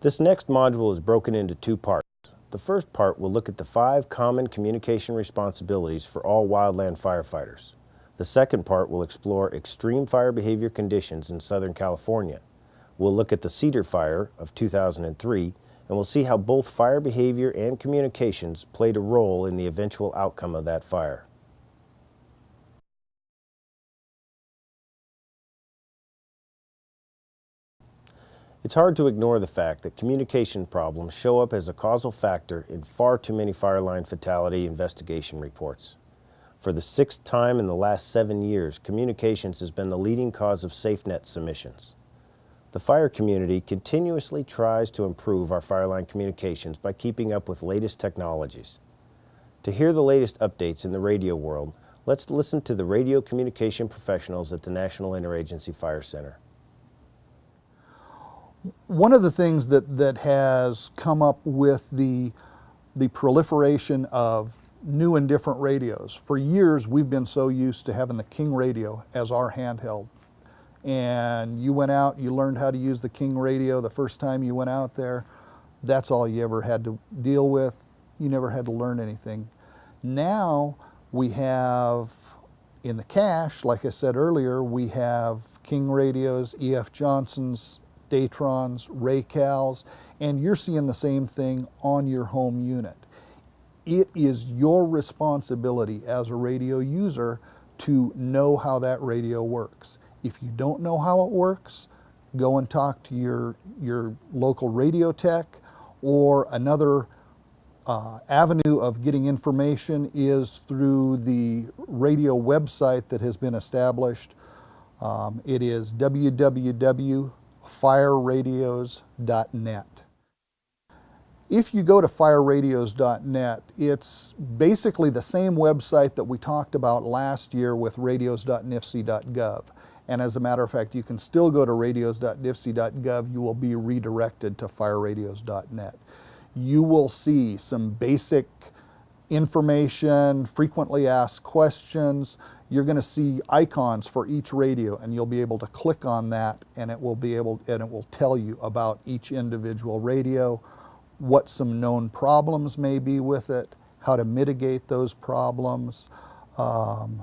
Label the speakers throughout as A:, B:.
A: This next module is broken into two parts. The first part will look at the five common communication responsibilities for all wildland firefighters. The second part will explore extreme fire behavior conditions in Southern California. We'll look at the Cedar Fire of 2003 and we'll see how both fire behavior and communications played a role in the eventual outcome of that fire. It's hard to ignore the fact that communication problems show up as a causal factor in far too many fireline fatality investigation reports. For the sixth time in the last seven years, communications has been the leading cause of SafeNet submissions. The fire community continuously tries to improve our fireline communications by keeping up with latest technologies. To hear the latest updates in the radio world, let's listen to the radio communication professionals at the National Interagency Fire Center.
B: One of the things that, that has come up with the, the proliferation of new and different radios. For years, we've been so used to having the King radio as our handheld. And you went out, you learned how to use the King radio the first time you went out there. That's all you ever had to deal with. You never had to learn anything. Now we have in the cache, like I said earlier, we have King radios, E.F. Johnson's, Datrons, Raycals, and you're seeing the same thing on your home unit. It is your responsibility as a radio user to know how that radio works. If you don't know how it works, go and talk to your, your local radio tech or another uh, avenue of getting information is through the radio website that has been established. Um, it is www fireradios.net. If you go to fireradios.net, it's basically the same website that we talked about last year with radios.nifc.gov. And as a matter of fact, you can still go to radios.nifc.gov. You will be redirected to fireradios.net. You will see some basic information, frequently asked questions, you're going to see icons for each radio and you'll be able to click on that and it will be able and it will tell you about each individual radio, what some known problems may be with it, how to mitigate those problems, um,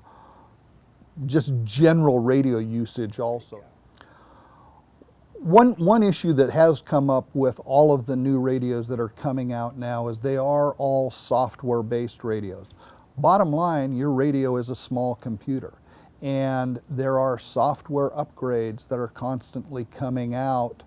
B: just general radio usage also. One, one issue that has come up with all of the new radios that are coming out now is they are all software-based radios. Bottom line, your radio is a small computer and there are software upgrades that are constantly coming out.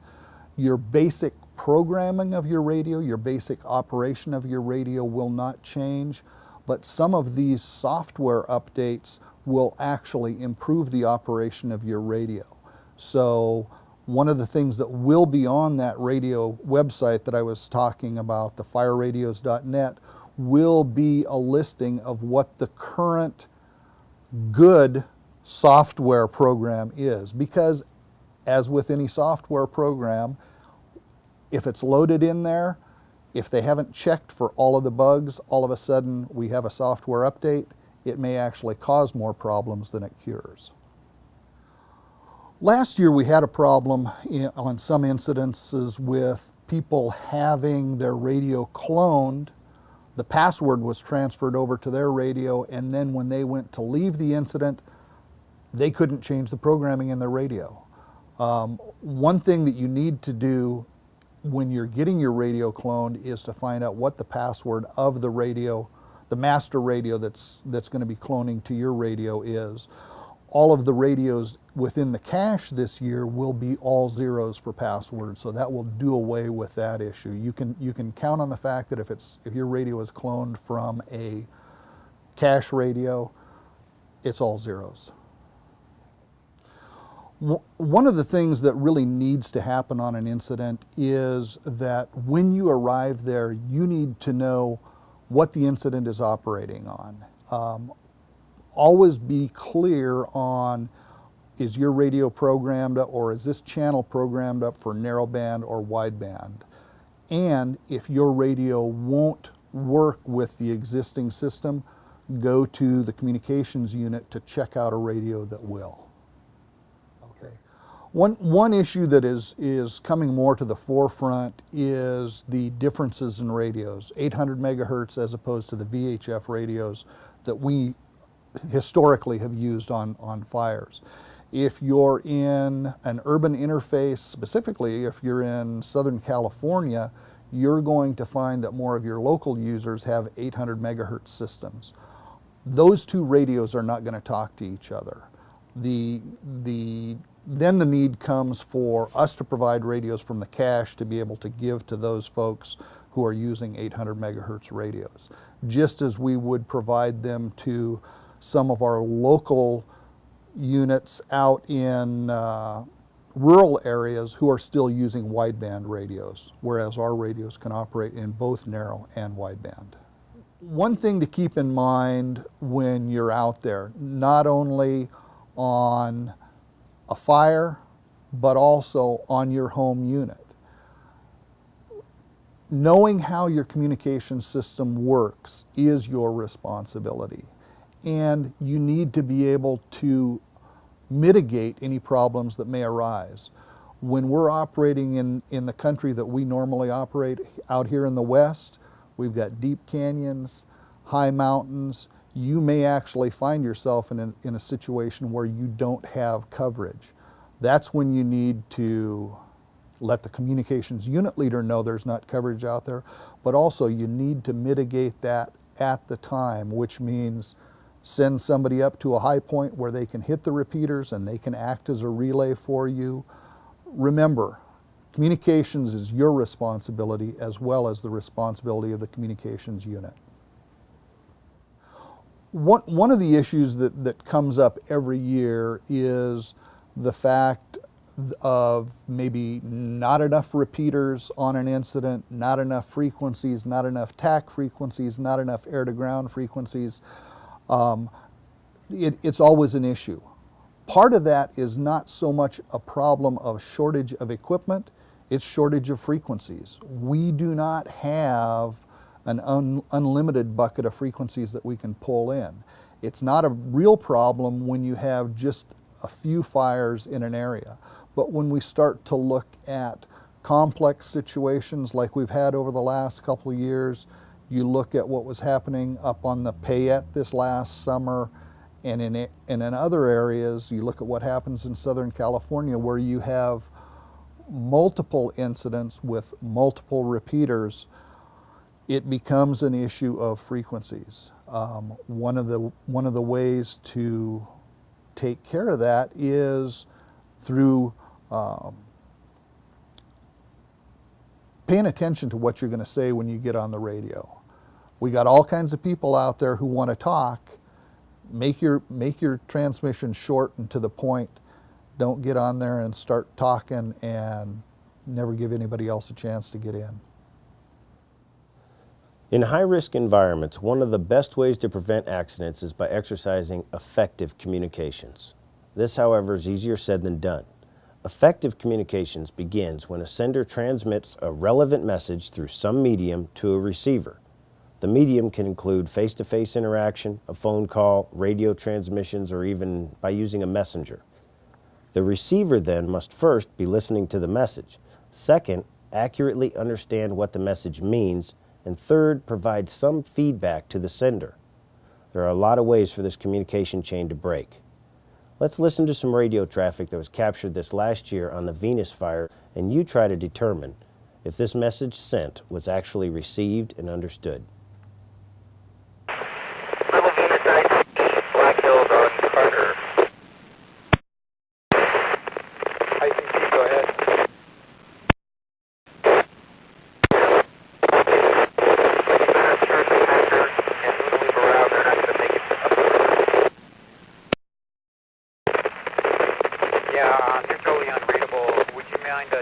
B: Your basic programming of your radio, your basic operation of your radio will not change, but some of these software updates will actually improve the operation of your radio. So one of the things that will be on that radio website that I was talking about, the fireradios.net, will be a listing of what the current good software program is because as with any software program, if it's loaded in there, if they haven't checked for all of the bugs, all of a sudden we have a software update, it may actually cause more problems than it cures. Last year we had a problem in, on some incidences with people having their radio cloned the password was transferred over to their radio and then when they went to leave the incident, they couldn't change the programming in their radio. Um, one thing that you need to do when you're getting your radio cloned is to find out what the password of the radio, the master radio that's, that's going to be cloning to your radio is all of the radios within the cache this year will be all zeros for passwords, so that will do away with that issue. You can, you can count on the fact that if, it's, if your radio is cloned from a cache radio, it's all zeros. One of the things that really needs to happen on an incident is that when you arrive there, you need to know what the incident is operating on. Um, always be clear on is your radio programmed up or is this channel programmed up for narrowband or wideband? And if your radio won't work with the existing system, go to the communications unit to check out a radio that will. Okay. One, one issue that is, is coming more to the forefront is the differences in radios. 800 megahertz as opposed to the VHF radios that we historically have used on, on fires. If you're in an urban interface, specifically if you're in Southern California, you're going to find that more of your local users have 800 megahertz systems. Those two radios are not going to talk to each other. The, the, then the need comes for us to provide radios from the cache to be able to give to those folks who are using 800 megahertz radios, just as we would provide them to some of our local units out in uh, rural areas who are still using wideband radios, whereas our radios can operate in both narrow and wideband. One thing to keep in mind when you're out there, not only on a fire, but also on your home unit. Knowing how your communication system works is your responsibility. And you need to be able to mitigate any problems that may arise. When we're operating in, in the country that we normally operate out here in the West, we've got deep canyons, high mountains. You may actually find yourself in a, in a situation where you don't have coverage. That's when you need to let the communications unit leader know there's not coverage out there, but also you need to mitigate that at the time, which means send somebody up to a high point where they can hit the repeaters and they can act as a relay for you. Remember, communications is your responsibility as well as the responsibility of the communications unit. One, one of the issues that, that comes up every year is the fact of maybe not enough repeaters on an incident, not enough frequencies, not enough TAC frequencies, not enough air to ground frequencies. Um, it, it's always an issue. Part of that is not so much a problem of shortage of equipment, it's shortage of frequencies. We do not have an un unlimited bucket of frequencies that we can pull in. It's not a real problem when you have just a few fires in an area. But when we start to look at complex situations like we've had over the last couple of years, you look at what was happening up on the Payette this last summer, and in, and in other areas, you look at what happens in Southern California where you have multiple incidents with multiple repeaters, it becomes an issue of frequencies. Um, one, of the, one of the ways to take care of that is through um, paying attention to what you're going to say when you get on the radio. We got all kinds of people out there who want to talk. Make your, make your transmission short and to the point. Don't get on there and start talking and never give anybody else a chance to get in.
A: In high-risk environments, one of the best ways to prevent accidents is by exercising effective communications. This, however, is easier said than done. Effective communications begins when a sender transmits a relevant message through some medium to a receiver. The medium can include face-to-face -face interaction, a phone call, radio transmissions, or even by using a messenger. The receiver then must first be listening to the message. Second, accurately understand what the message means and third, provide some feedback to the sender. There are a lot of ways for this communication chain to break. Let's listen to some radio traffic that was captured this last year on the Venus fire and you try to determine if this message sent was actually received and understood.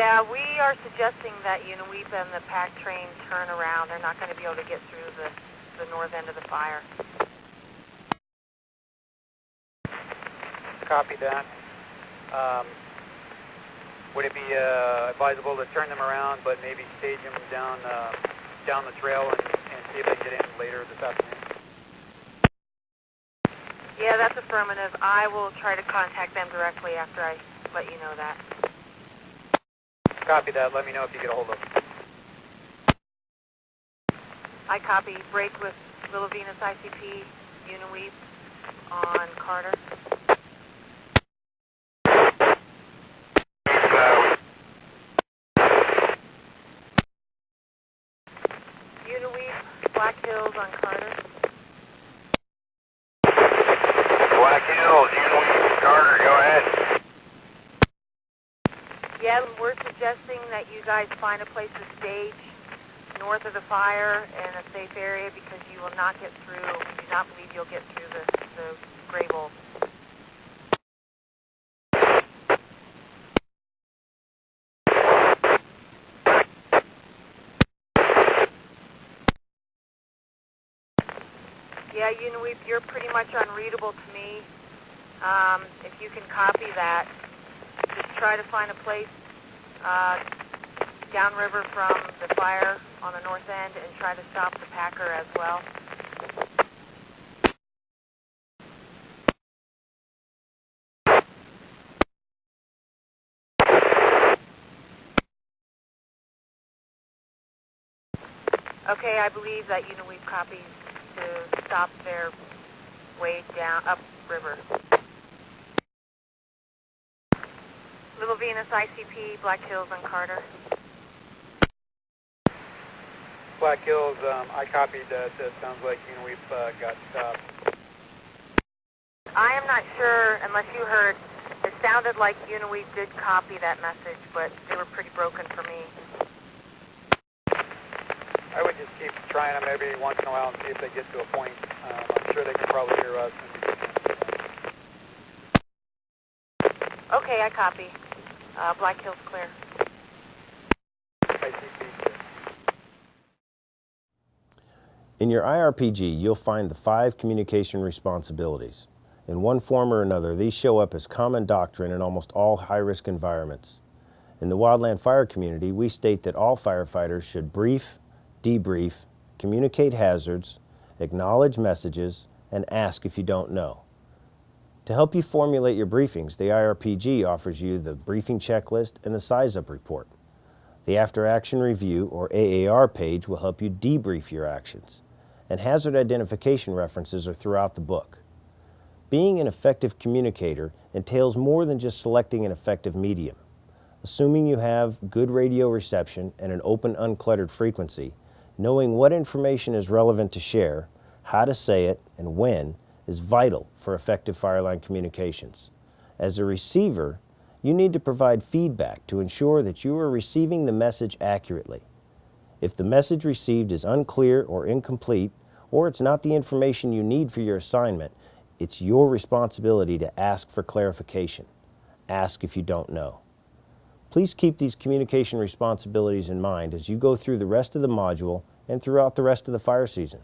C: Yeah, we are suggesting that UNIWEEP and the pack train turn around. They're not going to be able to get through the, the north end of the fire.
D: Copy that. Um, would it be uh, advisable to turn them around, but maybe stage them down uh, down the trail and, and see if they get in later this afternoon?
C: Yeah, that's affirmative. I will try to contact them directly after I let you know that.
D: Copy that. Let me know if you get a hold of them.
C: I copy. Break with Little Venus ICP, UNIWEEP on Carter. UNIWEEP, Black Hills on Carter.
D: Black Hills, Unity, Carter, go ahead.
C: Yeah, we're suggesting that you guys find a place to stage north of the fire in a safe area because you will not get through, we do not believe you'll get through the, the Greybull. Yeah, Uniweep, you're pretty much unreadable to me. Um, if you can copy that, just try to find a place uh, downriver from the fire on the north end and try to stop the Packer as well. Okay, I believe that Uniweep copies to stop their way down, upriver. Little Venus ICP, Black Hills and Carter.
D: Black Hills, um, I copied that. It sounds like you know we've uh, got stopped.
C: I am not sure, unless you heard, it sounded like Uniweep did copy that message, but they were pretty broken for me.
D: I would just keep trying them every once in a while and see if they get to a point. Um, I'm sure they can probably hear us. And we can
C: Okay, I copy. Uh, Black Hills clear.
A: In your IRPG, you'll find the five communication responsibilities. In one form or another, these show up as common doctrine in almost all high-risk environments. In the wildland fire community, we state that all firefighters should brief, debrief, communicate hazards, acknowledge messages, and ask if you don't know. To help you formulate your briefings, the IRPG offers you the briefing checklist and the size-up report. The After Action Review, or AAR page, will help you debrief your actions, and hazard identification references are throughout the book. Being an effective communicator entails more than just selecting an effective medium. Assuming you have good radio reception and an open, uncluttered frequency, knowing what information is relevant to share, how to say it, and when is vital for effective fireline communications. As a receiver, you need to provide feedback to ensure that you are receiving the message accurately. If the message received is unclear or incomplete, or it's not the information you need for your assignment, it's your responsibility to ask for clarification. Ask if you don't know. Please keep these communication responsibilities in mind as you go through the rest of the module and throughout the rest of the fire season.